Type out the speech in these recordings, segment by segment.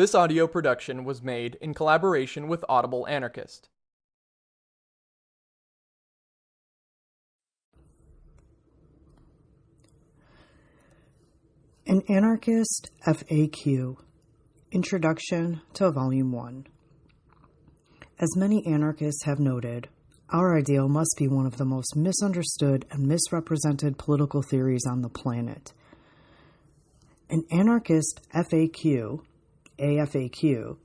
This audio production was made in collaboration with Audible Anarchist. An Anarchist FAQ Introduction to Volume 1 As many anarchists have noted, our ideal must be one of the most misunderstood and misrepresented political theories on the planet. An Anarchist FAQ, AFAQ,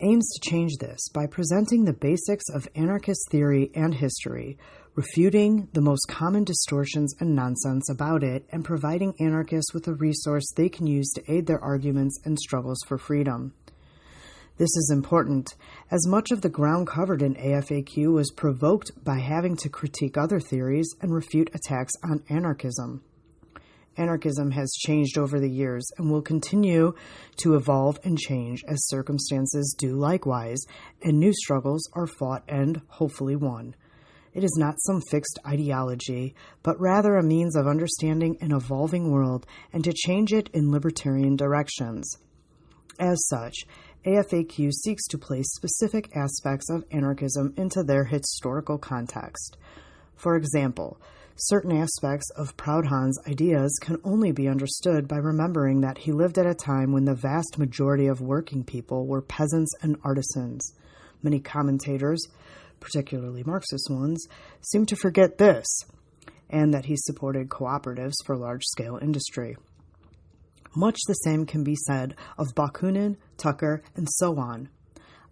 aims to change this by presenting the basics of anarchist theory and history refuting the most common distortions and nonsense about it, and providing anarchists with a resource they can use to aid their arguments and struggles for freedom. This is important, as much of the ground covered in AFAQ was provoked by having to critique other theories and refute attacks on anarchism. Anarchism has changed over the years and will continue to evolve and change as circumstances do likewise, and new struggles are fought and hopefully won. It is not some fixed ideology, but rather a means of understanding an evolving world and to change it in libertarian directions. As such, AFAQ seeks to place specific aspects of anarchism into their historical context. For example, certain aspects of Proudhon's ideas can only be understood by remembering that he lived at a time when the vast majority of working people were peasants and artisans. Many commentators particularly Marxist ones, seem to forget this, and that he supported cooperatives for large scale industry. Much the same can be said of Bakunin, Tucker, and so on.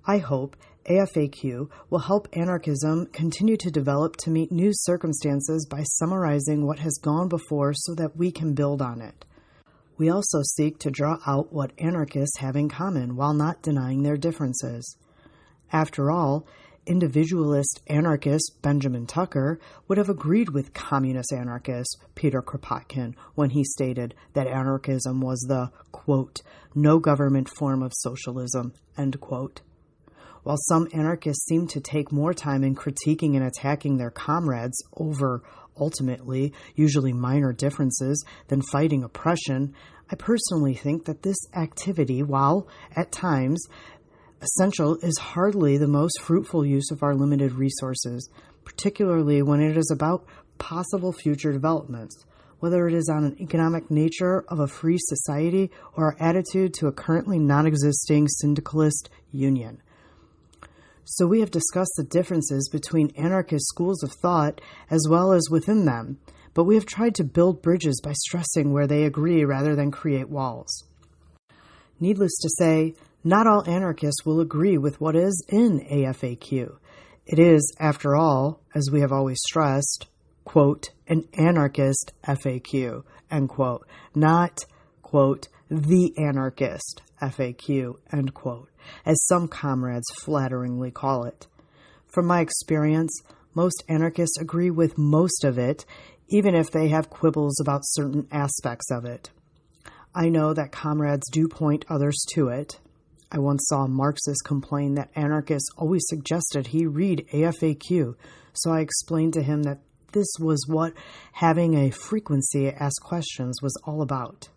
I hope AFAQ will help anarchism continue to develop to meet new circumstances by summarizing what has gone before so that we can build on it. We also seek to draw out what anarchists have in common while not denying their differences. After all, individualist anarchist Benjamin Tucker would have agreed with communist anarchist Peter Kropotkin when he stated that anarchism was the, quote, no government form of socialism, end quote. While some anarchists seem to take more time in critiquing and attacking their comrades over, ultimately, usually minor differences than fighting oppression, I personally think that this activity, while at times essential is hardly the most fruitful use of our limited resources, particularly when it is about possible future developments, whether it is on an economic nature of a free society or our attitude to a currently non existing syndicalist union. So, we have discussed the differences between anarchist schools of thought as well as within them, but we have tried to build bridges by stressing where they agree rather than create walls. Needless to say, not all anarchists will agree with what is in AFAQ. It is, after all, as we have always stressed, quote, an anarchist FAQ, end quote, not, quote, the anarchist FAQ, end quote, as some comrades flatteringly call it. From my experience, most anarchists agree with most of it, even if they have quibbles about certain aspects of it. I know that comrades do point others to it, I once saw a Marxist complain that anarchists always suggested he read AFAQ, so I explained to him that this was what having a frequency ask questions was all about.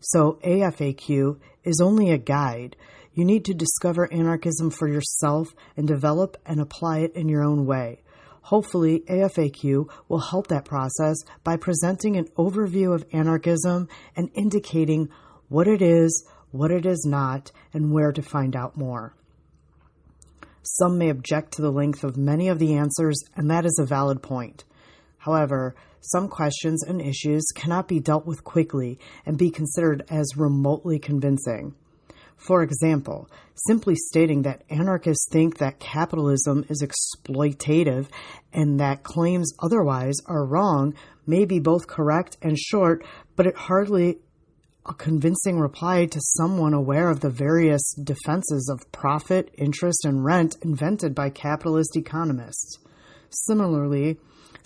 So, AFAQ is only a guide. You need to discover anarchism for yourself and develop and apply it in your own way. Hopefully, AFAQ will help that process by presenting an overview of anarchism and indicating what it is, what it is not, and where to find out more. Some may object to the length of many of the answers, and that is a valid point. However, some questions and issues cannot be dealt with quickly and be considered as remotely convincing. For example, simply stating that anarchists think that capitalism is exploitative and that claims otherwise are wrong may be both correct and short, but it hardly a convincing reply to someone aware of the various defenses of profit, interest, and rent invented by capitalist economists. Similarly,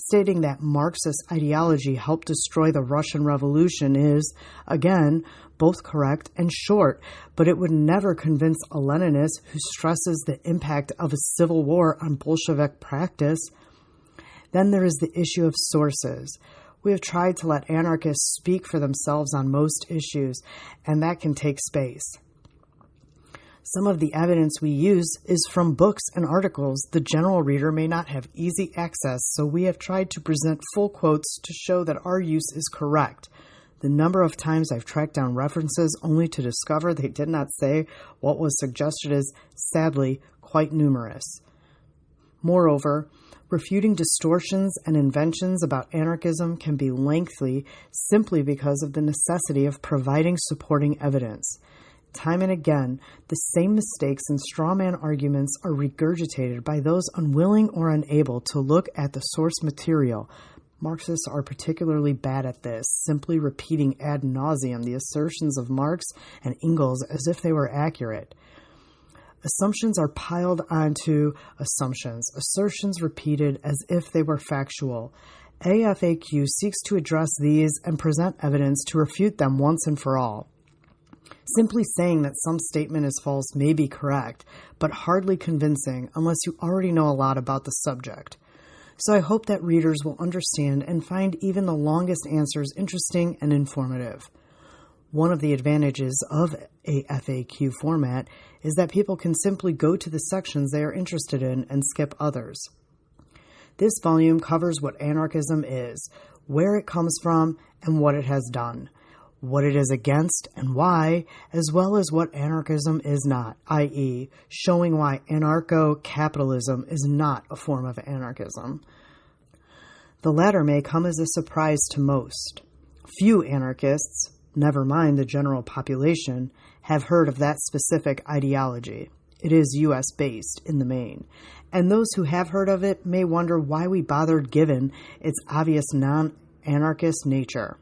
stating that Marxist ideology helped destroy the Russian Revolution is, again, both correct and short, but it would never convince a Leninist who stresses the impact of a civil war on Bolshevik practice. Then there is the issue of sources. We have tried to let anarchists speak for themselves on most issues, and that can take space. Some of the evidence we use is from books and articles the general reader may not have easy access, so we have tried to present full quotes to show that our use is correct. The number of times I've tracked down references only to discover they did not say what was suggested is, sadly, quite numerous. Moreover, refuting distortions and inventions about anarchism can be lengthy simply because of the necessity of providing supporting evidence. Time and again, the same mistakes and straw man arguments are regurgitated by those unwilling or unable to look at the source material. Marxists are particularly bad at this, simply repeating ad nauseum the assertions of Marx and Engels as if they were accurate. Assumptions are piled onto assumptions, assertions repeated as if they were factual. AFAQ seeks to address these and present evidence to refute them once and for all. Simply saying that some statement is false may be correct, but hardly convincing unless you already know a lot about the subject. So I hope that readers will understand and find even the longest answers interesting and informative. One of the advantages of a FAQ format is that people can simply go to the sections they are interested in and skip others. This volume covers what anarchism is, where it comes from, and what it has done what it is against and why, as well as what anarchism is not, i.e., showing why anarcho capitalism is not a form of anarchism. The latter may come as a surprise to most. Few anarchists, never mind the general population, have heard of that specific ideology. It is US based in the main, and those who have heard of it may wonder why we bothered given its obvious non anarchist nature.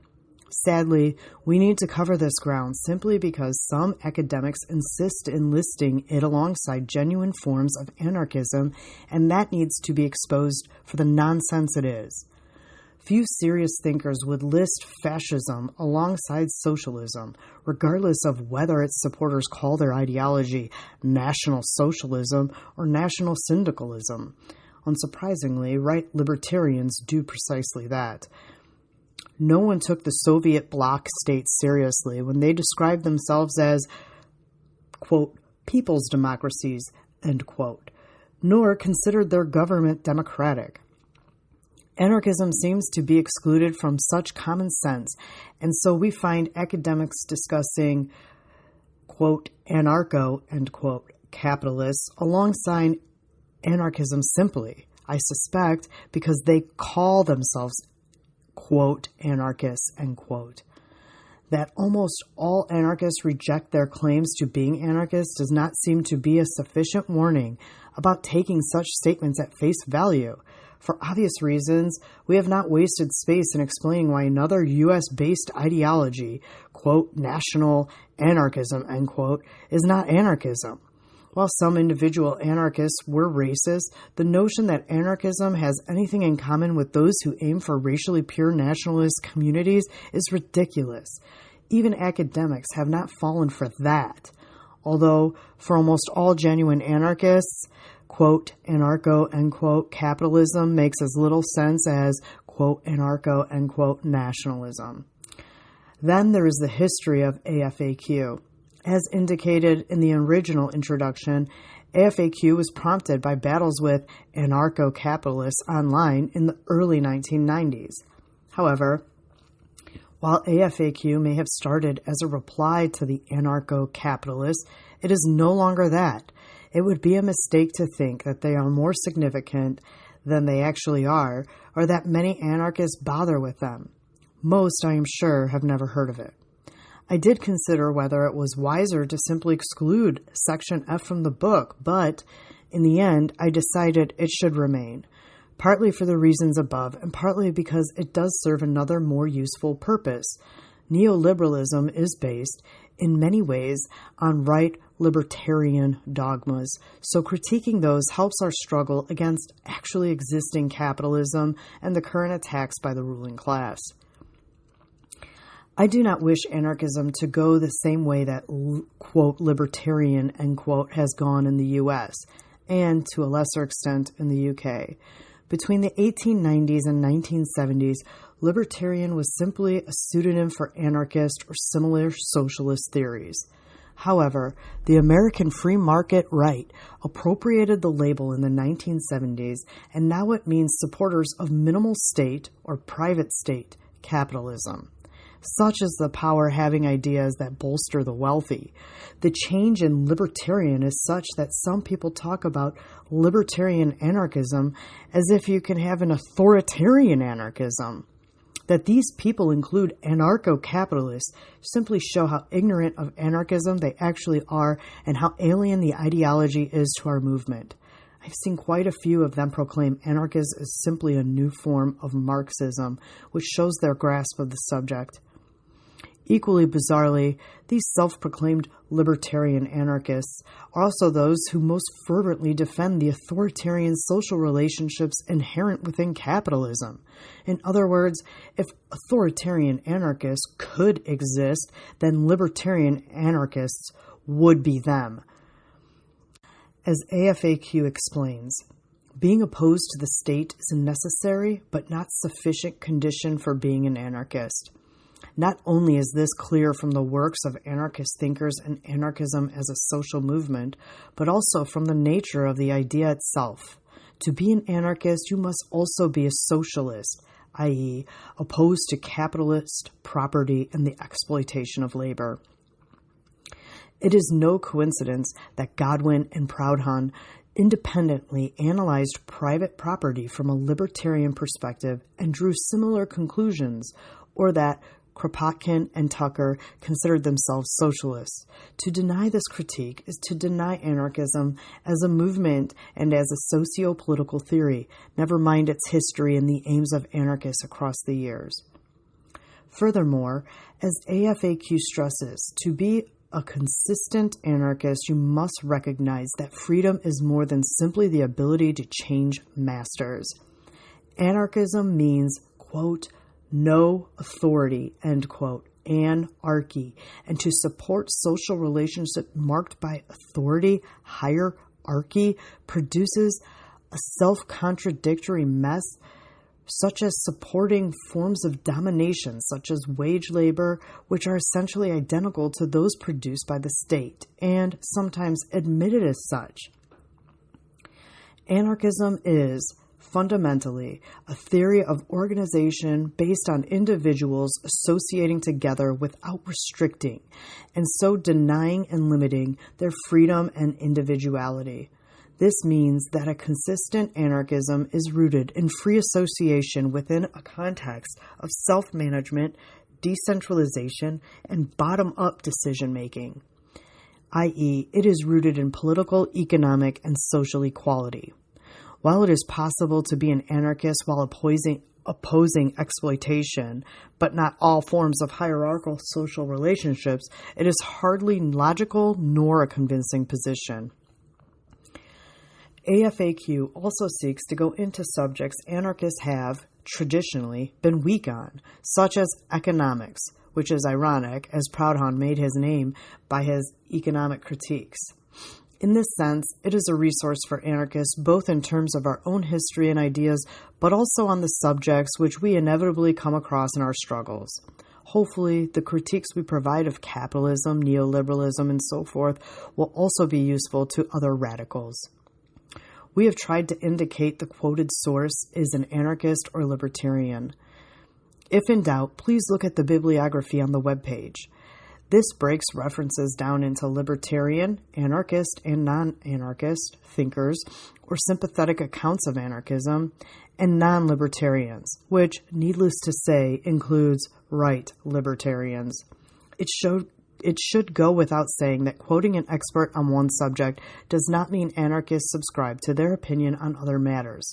Sadly, we need to cover this ground simply because some academics insist in listing it alongside genuine forms of anarchism, and that needs to be exposed for the nonsense it is. Few serious thinkers would list fascism alongside socialism, regardless of whether its supporters call their ideology National Socialism or National Syndicalism. Unsurprisingly, right libertarians do precisely that no one took the Soviet bloc states seriously when they described themselves as, quote, people's democracies, end quote, nor considered their government democratic. Anarchism seems to be excluded from such common sense, and so we find academics discussing, quote, anarcho, end quote, capitalists alongside anarchism simply, I suspect, because they call themselves quote, anarchists, end quote. That almost all anarchists reject their claims to being anarchists does not seem to be a sufficient warning about taking such statements at face value. For obvious reasons, we have not wasted space in explaining why another US based ideology, quote, national anarchism, end quote, is not anarchism. While some individual anarchists were racist, the notion that anarchism has anything in common with those who aim for racially pure nationalist communities is ridiculous. Even academics have not fallen for that. Although, for almost all genuine anarchists, quote, anarcho, end quote, capitalism makes as little sense as, quote, anarcho, end quote, nationalism. Then there is the history of AFAQ. As indicated in the original introduction, AFAQ was prompted by battles with anarcho capitalists online in the early 1990s. However, while AFAQ may have started as a reply to the anarcho capitalists, it is no longer that. It would be a mistake to think that they are more significant than they actually are, or that many anarchists bother with them. Most, I am sure, have never heard of it. I did consider whether it was wiser to simply exclude Section F from the book, but in the end, I decided it should remain, partly for the reasons above, and partly because it does serve another more useful purpose. Neoliberalism is based, in many ways, on right libertarian dogmas, so critiquing those helps our struggle against actually existing capitalism and the current attacks by the ruling class. I do not wish anarchism to go the same way that, quote, libertarian, end quote, has gone in the US, and to a lesser extent in the UK. Between the 1890s and 1970s, libertarian was simply a pseudonym for anarchist or similar socialist theories. However, the American free market right appropriated the label in the 1970s, and now it means supporters of minimal state or private state capitalism. Such is the power having ideas that bolster the wealthy. The change in libertarian is such that some people talk about libertarian anarchism as if you can have an authoritarian anarchism. That these people include anarcho capitalists simply show how ignorant of anarchism they actually are and how alien the ideology is to our movement. I've seen quite a few of them proclaim anarchism is simply a new form of Marxism, which shows their grasp of the subject. Equally bizarrely, these self proclaimed libertarian anarchists are also those who most fervently defend the authoritarian social relationships inherent within capitalism. In other words, if authoritarian anarchists could exist, then libertarian anarchists would be them. As AFAQ explains, being opposed to the state is a necessary but not sufficient condition for being an anarchist. Not only is this clear from the works of anarchist thinkers and anarchism as a social movement, but also from the nature of the idea itself. To be an anarchist, you must also be a socialist, i.e., opposed to capitalist property and the exploitation of labor. It is no coincidence that Godwin and Proudhon independently analyzed private property from a libertarian perspective and drew similar conclusions, or that Kropotkin and Tucker considered themselves socialists. To deny this critique is to deny anarchism as a movement and as a socio political theory, never mind its history and the aims of anarchists across the years. Furthermore, as AFAQ stresses, to be a consistent anarchist, you must recognize that freedom is more than simply the ability to change masters. Anarchism means, quote, no authority, end quote, anarchy, and to support social relationships marked by authority, hierarchy, produces a self contradictory mess, such as supporting forms of domination, such as wage labor, which are essentially identical to those produced by the state, and sometimes admitted as such. Anarchism is fundamentally a theory of organization based on individuals associating together without restricting, and so denying and limiting their freedom and individuality. This means that a consistent anarchism is rooted in free association within a context of self management, decentralization, and bottom up decision making, i.e., it is rooted in political, economic, and social equality. While it is possible to be an anarchist while opposing, opposing exploitation, but not all forms of hierarchical social relationships, it is hardly logical nor a convincing position. AFAQ also seeks to go into subjects anarchists have, traditionally, been weak on, such as economics, which is ironic, as Proudhon made his name by his economic critiques. In this sense, it is a resource for anarchists both in terms of our own history and ideas, but also on the subjects which we inevitably come across in our struggles. Hopefully, the critiques we provide of capitalism, neoliberalism, and so forth will also be useful to other radicals. We have tried to indicate the quoted source is an anarchist or libertarian. If in doubt, please look at the bibliography on the webpage. This breaks references down into libertarian, anarchist, and non anarchist thinkers, or sympathetic accounts of anarchism, and non libertarians, which, needless to say, includes right libertarians. It showed it should go without saying that quoting an expert on one subject does not mean anarchists subscribe to their opinion on other matters.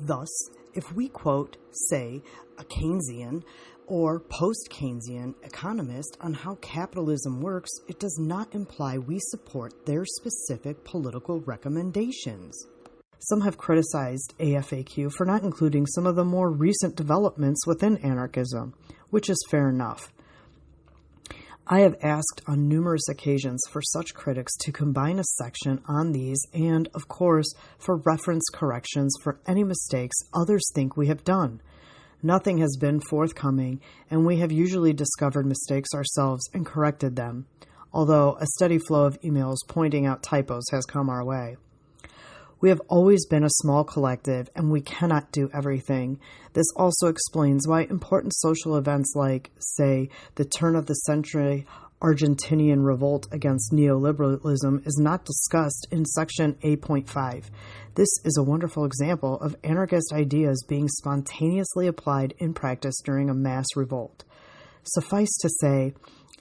Thus, if we quote, say, a Keynesian or post Keynesian economist on how capitalism works, it does not imply we support their specific political recommendations. Some have criticized AFAQ for not including some of the more recent developments within anarchism, which is fair enough. I have asked on numerous occasions for such critics to combine a section on these and, of course, for reference corrections for any mistakes others think we have done. Nothing has been forthcoming, and we have usually discovered mistakes ourselves and corrected them. although a steady flow of emails pointing out typos has come our way. We have always been a small collective and we cannot do everything. This also explains why important social events like, say, the turn of the century Argentinian revolt against neoliberalism is not discussed in Section A.5. This is a wonderful example of anarchist ideas being spontaneously applied in practice during a mass revolt. Suffice to say,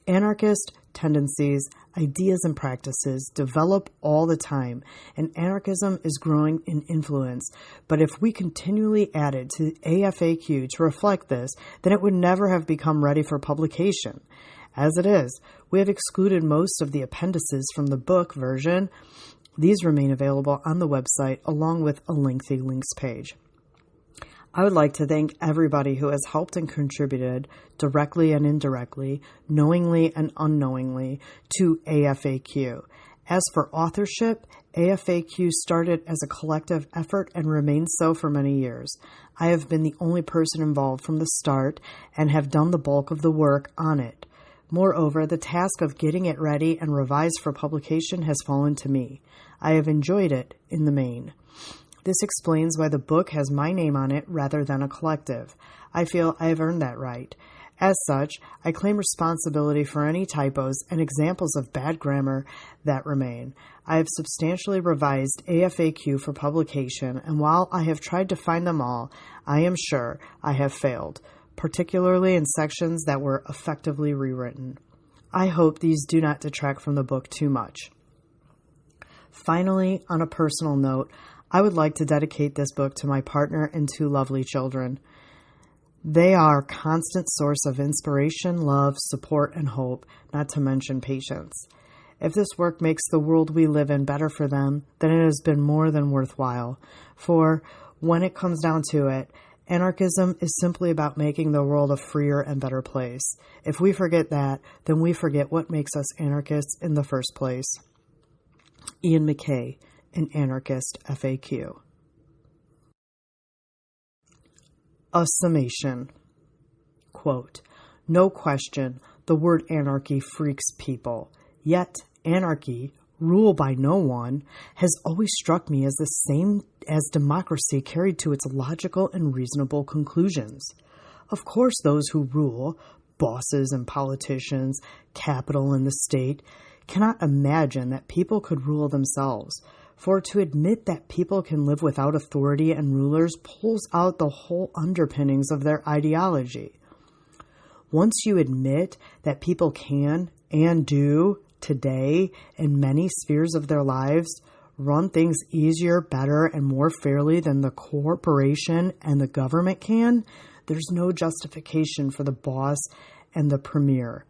anarchist tendencies, ideas, and practices develop all the time, and anarchism is growing in influence. But if we continually added to AFAQ to reflect this, then it would never have become ready for publication. As it is, we have excluded most of the appendices from the book version. These remain available on the website along with a lengthy links page. I would like to thank everybody who has helped and contributed directly and indirectly, knowingly and unknowingly, to AFAQ. As for authorship, AFAQ started as a collective effort and remains so for many years. I have been the only person involved from the start and have done the bulk of the work on it. Moreover, the task of getting it ready and revised for publication has fallen to me. I have enjoyed it in the main. This explains why the book has my name on it rather than a collective. I feel I have earned that right. As such, I claim responsibility for any typos and examples of bad grammar that remain. I have substantially revised AFAQ for publication, and while I have tried to find them all, I am sure I have failed particularly in sections that were effectively rewritten. I hope these do not detract from the book too much. Finally, on a personal note, I would like to dedicate this book to my partner and two lovely children. They are a constant source of inspiration, love, support, and hope, not to mention patience. If this work makes the world we live in better for them, then it has been more than worthwhile. For when it comes down to it, Anarchism is simply about making the world a freer and better place. If we forget that, then we forget what makes us anarchists in the first place. Iain McKay, an anarchist FAQ. A summation. Quote, no question, the word anarchy freaks people. Yet, anarchy rule by no one, has always struck me as the same as democracy carried to its logical and reasonable conclusions. Of course, those who rule, bosses and politicians, capital and the state, cannot imagine that people could rule themselves. For to admit that people can live without authority and rulers pulls out the whole underpinnings of their ideology. Once you admit that people can and do today in many spheres of their lives run things easier, better, and more fairly than the corporation and the government can, there's no justification for the boss and the premier.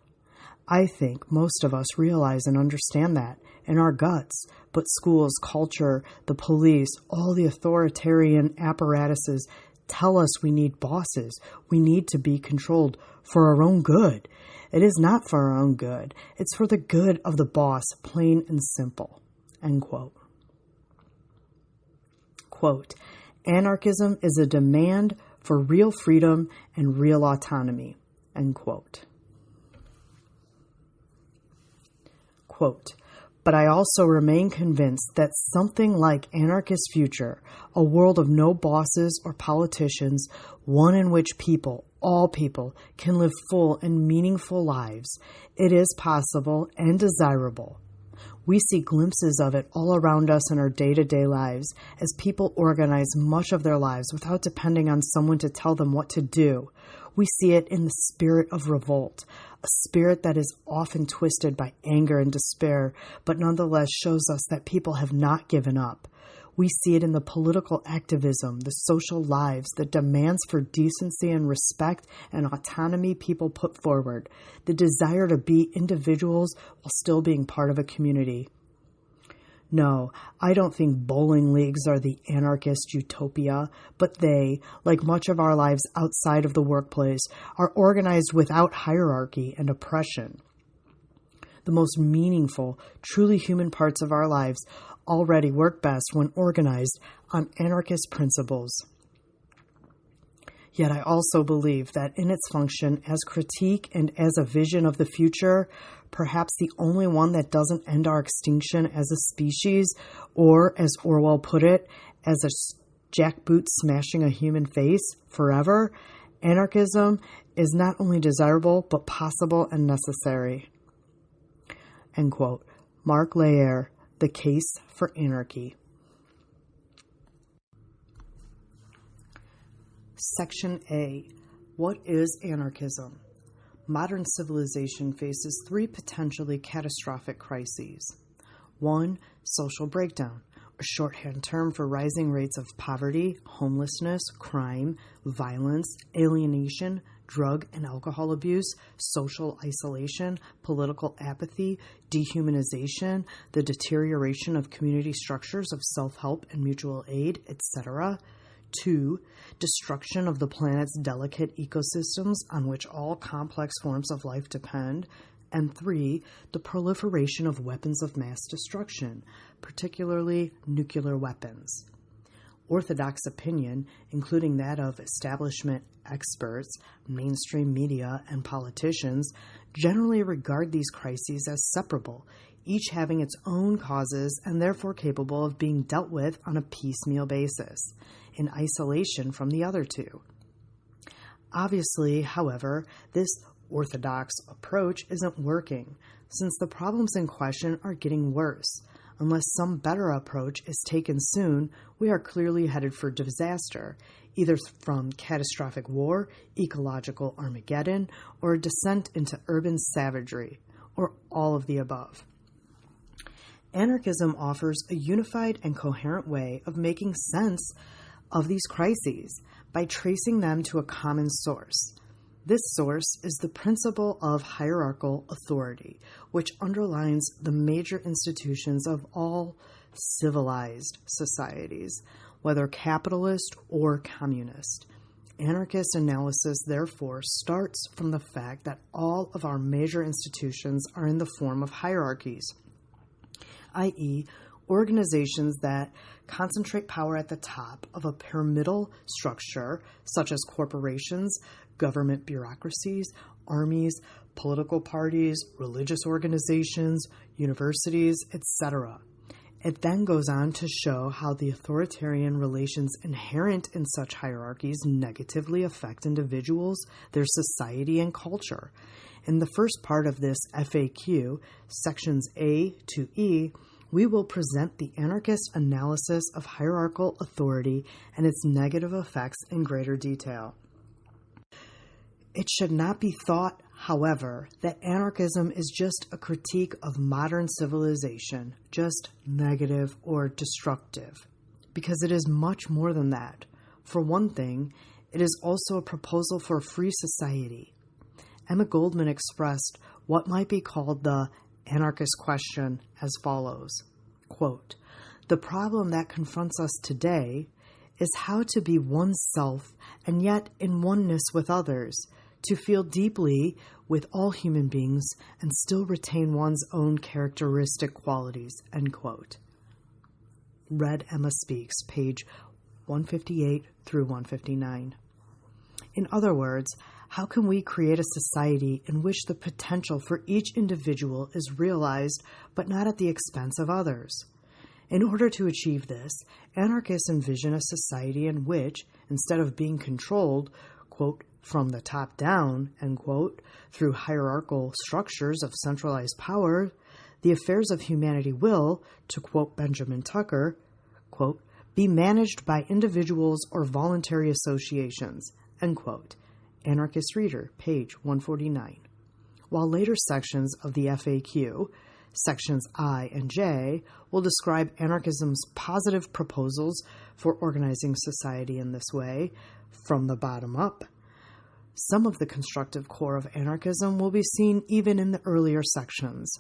I think most of us realize and understand that in our guts, but schools, culture, the police, all the authoritarian apparatuses tell us we need bosses. We need to be controlled for our own good. It is not for our own good. It's for the good of the boss, plain and simple. End quote. Quote, anarchism is a demand for real freedom and real autonomy. End quote. Quote, but I also remain convinced that something like anarchist future, a world of no bosses or politicians, one in which people, all people can live full and meaningful lives. It is possible and desirable. We see glimpses of it all around us in our day to day lives as people organize much of their lives without depending on someone to tell them what to do. We see it in the spirit of revolt, a spirit that is often twisted by anger and despair, but nonetheless shows us that people have not given up. We see it in the political activism, the social lives, the demands for decency and respect and autonomy people put forward, the desire to be individuals while still being part of a community. No, I don't think bowling leagues are the anarchist utopia, but they, like much of our lives outside of the workplace, are organized without hierarchy and oppression. The most meaningful, truly human parts of our lives already work best when organized on anarchist principles. Yet I also believe that in its function as critique and as a vision of the future, perhaps the only one that doesn't end our extinction as a species, or as Orwell put it, as a jackboot smashing a human face forever, anarchism is not only desirable but possible and necessary. End quote. Mark Leier, The Case for Anarchy. Section A What is anarchism? Modern civilization faces three potentially catastrophic crises. One, social breakdown, a shorthand term for rising rates of poverty, homelessness, crime, violence, alienation, drug and alcohol abuse, social isolation, political apathy, dehumanization, the deterioration of community structures of self help and mutual aid, etc. Two, destruction of the planet's delicate ecosystems on which all complex forms of life depend. And three, the proliferation of weapons of mass destruction, particularly nuclear weapons. Orthodox opinion, including that of establishment experts, mainstream media, and politicians, generally regard these crises as separable, each having its own causes and therefore capable of being dealt with on a piecemeal basis, in isolation from the other two. Obviously, however, this orthodox approach isn't working, since the problems in question are getting worse. Unless some better approach is taken soon, we are clearly headed for disaster, either from catastrophic war, ecological Armageddon, or a descent into urban savagery, or all of the above. Anarchism offers a unified and coherent way of making sense of these crises by tracing them to a common source. This source is the principle of hierarchical authority, which underlines the major institutions of all civilized societies, whether capitalist or communist. Anarchist analysis, therefore, starts from the fact that all of our major institutions are in the form of hierarchies, i.e., organizations that concentrate power at the top of a pyramidal structure, such as corporations, government bureaucracies, armies, political parties, religious organizations, universities, etc. It then goes on to show how the authoritarian relations inherent in such hierarchies negatively affect individuals, their society, and culture. In the first part of this FAQ, sections A to E, we will present the anarchist analysis of hierarchical authority and its negative effects in greater detail. It should not be thought, however, that anarchism is just a critique of modern civilization, just negative or destructive, because it is much more than that. For one thing, it is also a proposal for a free society. Emma Goldman expressed what might be called the anarchist question as follows quote, The problem that confronts us today is how to be oneself and yet in oneness with others, to feel deeply with all human beings and still retain one's own characteristic qualities. End quote. Red Emma Speaks, page 158 through 159. In other words, how can we create a society in which the potential for each individual is realized but not at the expense of others? In order to achieve this, anarchists envision a society in which, instead of being controlled, quote, from the top down, end quote, through hierarchical structures of centralized power, the affairs of humanity will, to quote Benjamin Tucker, quote, be managed by individuals or voluntary associations, end quote. Anarchist Reader, page 149. While later sections of the FAQ, sections I and J, will describe anarchism's positive proposals for organizing society in this way, from the bottom up, some of the constructive core of anarchism will be seen even in the earlier sections.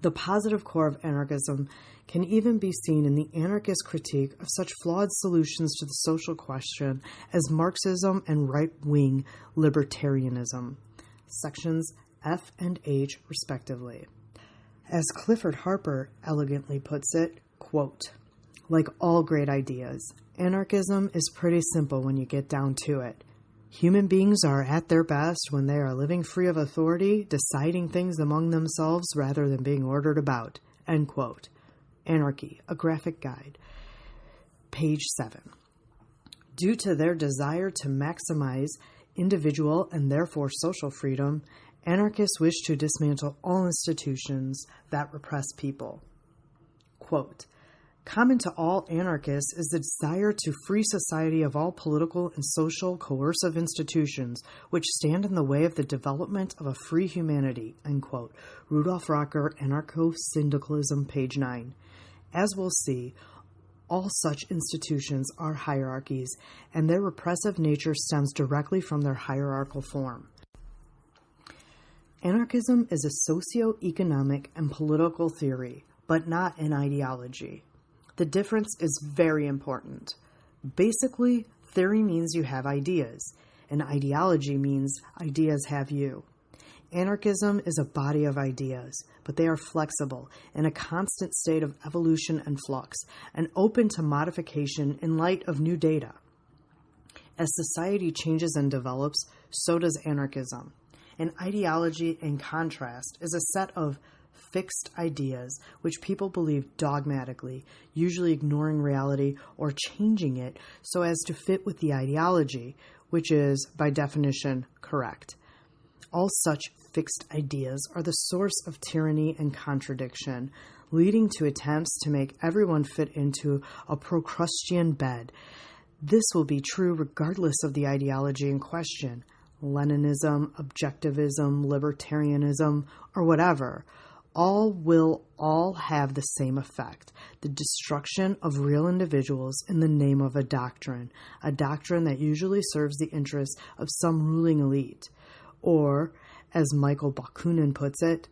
The positive core of anarchism can even be seen in the anarchist critique of such flawed solutions to the social question as Marxism and right wing libertarianism, sections F and H, respectively. As Clifford Harper elegantly puts it, quote, like all great ideas, anarchism is pretty simple when you get down to it. Human beings are at their best when they are living free of authority, deciding things among themselves rather than being ordered about. End quote. Anarchy, a graphic guide. Page 7. Due to their desire to maximize individual and therefore social freedom, anarchists wish to dismantle all institutions that repress people. Quote, Common to all anarchists is the desire to free society of all political and social coercive institutions which stand in the way of the development of a free humanity. Rudolf Rocker, Anarcho Syndicalism, page 9. As we'll see, all such institutions are hierarchies, and their repressive nature stems directly from their hierarchical form. Anarchism is a socio-economic and political theory, but not an ideology. The difference is very important. Basically, theory means you have ideas, and ideology means ideas have you. Anarchism is a body of ideas, but they are flexible, in a constant state of evolution and flux, and open to modification in light of new data. As society changes and develops, so does anarchism. An ideology, in contrast, is a set of fixed ideas which people believe dogmatically, usually ignoring reality or changing it so as to fit with the ideology, which is, by definition, correct. All such fixed ideas are the source of tyranny and contradiction, leading to attempts to make everyone fit into a Procrustean bed. This will be true regardless of the ideology in question Leninism, objectivism, libertarianism, or whatever all will all have the same effect the destruction of real individuals in the name of a doctrine, a doctrine that usually serves the interests of some ruling elite. Or, as Michael Bakunin puts it,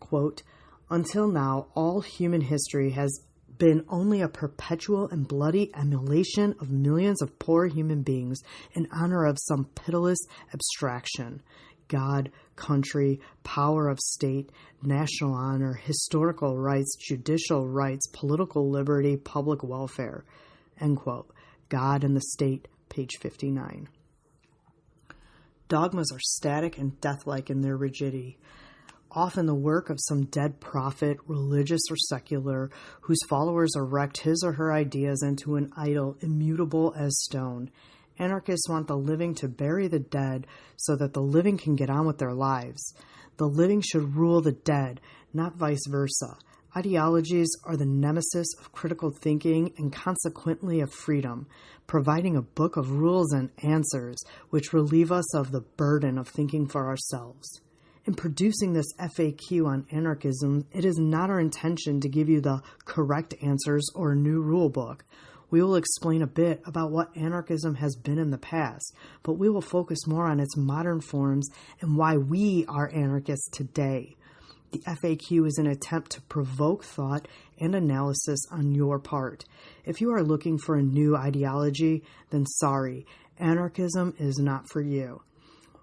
quote, until now, all human history has been only a perpetual and bloody emulation of millions of poor human beings in honor of some pitiless abstraction. God, country, power of state, national honor, historical rights, judicial rights, political liberty, public welfare. End quote. God and the State, page 59. Dogmas are static and deathlike in their rigidity, often the work of some dead prophet, religious or secular, whose followers erect his or her ideas into an idol immutable as stone Anarchists want the living to bury the dead so that the living can get on with their lives. The living should rule the dead, not vice versa. Ideologies are the nemesis of critical thinking and consequently of freedom, providing a book of rules and answers which relieve us of the burden of thinking for ourselves. In producing this FAQ on anarchism, it is not our intention to give you the correct answers or a new rule book we will explain a bit about what anarchism has been in the past, but we will focus more on its modern forms and why we are anarchists today. The FAQ is an attempt to provoke thought and analysis on your part. If you are looking for a new ideology, then sorry, anarchism is not for you.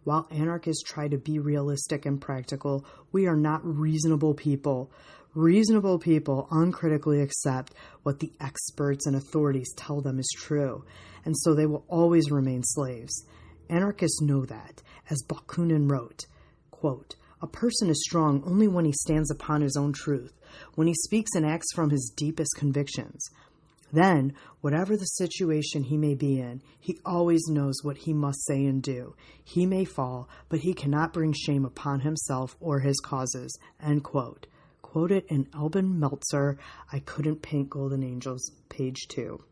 While anarchists try to be realistic and practical, we are not reasonable people. Reasonable people uncritically accept what the experts and authorities tell them is true, and so they will always remain slaves. Anarchists know that, as Bakunin wrote, quote, a person is strong only when he stands upon his own truth, when he speaks and acts from his deepest convictions. Then, whatever the situation he may be in, he always knows what he must say and do. He may fall, but he cannot bring shame upon himself or his causes. End quote quoted in Albert Meltzer, I Couldn't Paint Golden Angels, page 2.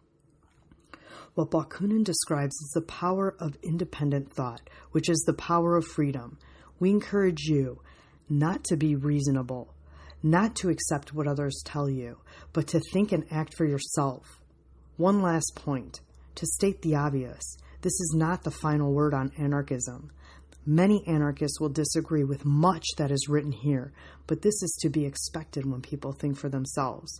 What Bakunin describes is the power of independent thought, which is the power of freedom. We encourage you not to be reasonable, not to accept what others tell you, but to think and act for yourself. One last point to state the obvious this is not the final word on anarchism. Many anarchists will disagree with much that is written here, but this is to be expected when people think for themselves.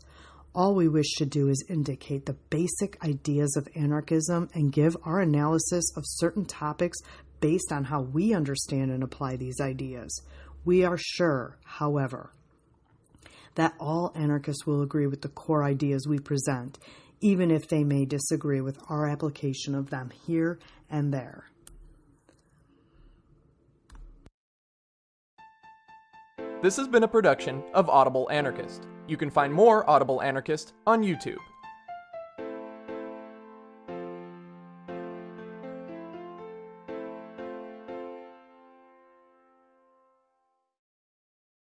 All we wish to do is indicate the basic ideas of anarchism and give our analysis of certain topics based on how we understand and apply these ideas. We are sure, however, that all anarchists will agree with the core ideas we present, even if they may disagree with our application of them here and there. This has been a production of Audible Anarchist. You can find more Audible Anarchist on YouTube.